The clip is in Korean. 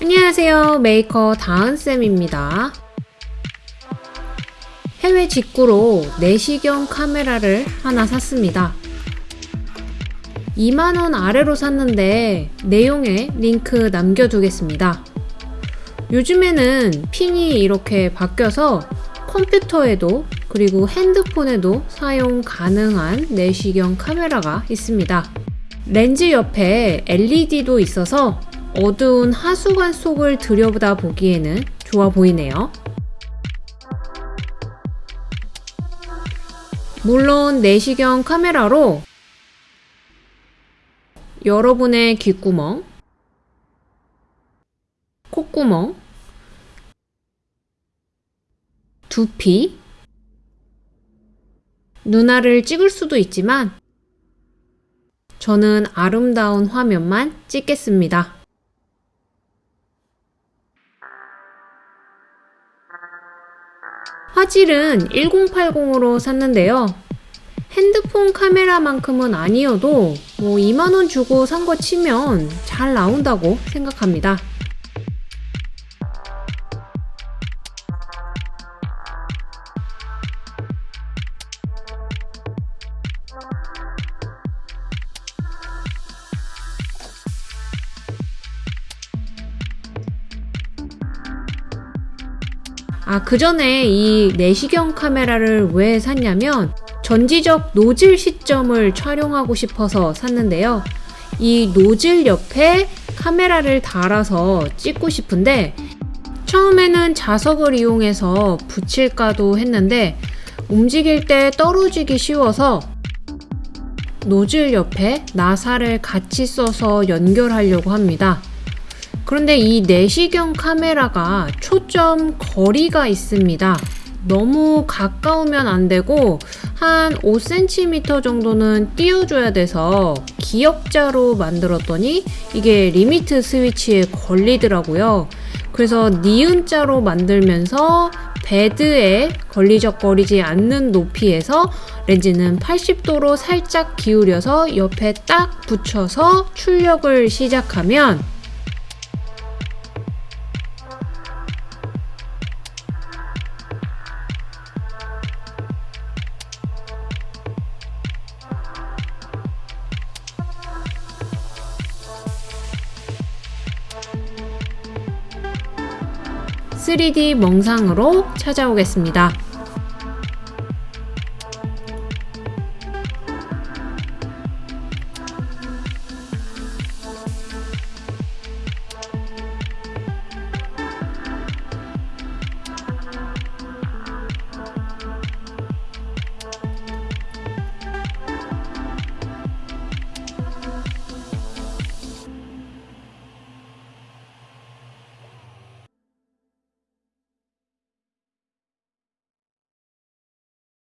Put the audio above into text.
안녕하세요. 메이커 다은쌤입니다. 해외 직구로 내시경 카메라를 하나 샀습니다. 2만원 아래로 샀는데 내용에 링크 남겨두겠습니다. 요즘에는 핀이 이렇게 바뀌어서 컴퓨터에도 그리고 핸드폰에도 사용 가능한 내시경 카메라가 있습니다. 렌즈 옆에 LED도 있어서 어두운 하수관 속을 들여다 보기에는 좋아 보이네요. 물론 내시경 카메라로 여러분의 귓구멍, 콧구멍, 두피, 눈알을 찍을 수도 있지만 저는 아름다운 화면만 찍겠습니다. 화질은 1080으로 샀는데요. 핸드폰 카메라만큼은 아니어도 뭐 2만원 주고 산 거 치면 잘 나온다고 생각합니다. 아, 그 전에 이 내시경 카메라를 왜 샀냐면 전지적 노즐 시점을 촬영하고 싶어서 샀는데요. 이 노즐 옆에 카메라를 달아서 찍고 싶은데 처음에는 자석을 이용해서 붙일까도 했는데 움직일 때 떨어지기 쉬워서 노즐 옆에 나사를 같이 써서 연결하려고 합니다. 그런데 이 내시경 카메라가 초점 거리가 있습니다. 너무 가까우면 안 되고 한 5cm 정도는 띄워줘야 돼서 기역자로 만들었더니 이게 limit switch에 걸리더라고요. 그래서 니은자로 만들면서 bed에 걸리적거리지 않는 높이에서 렌즈는 80도로 살짝 기울여서 옆에 딱 붙여서 출력을 시작하면 3D 멍상으로 찾아오겠습니다.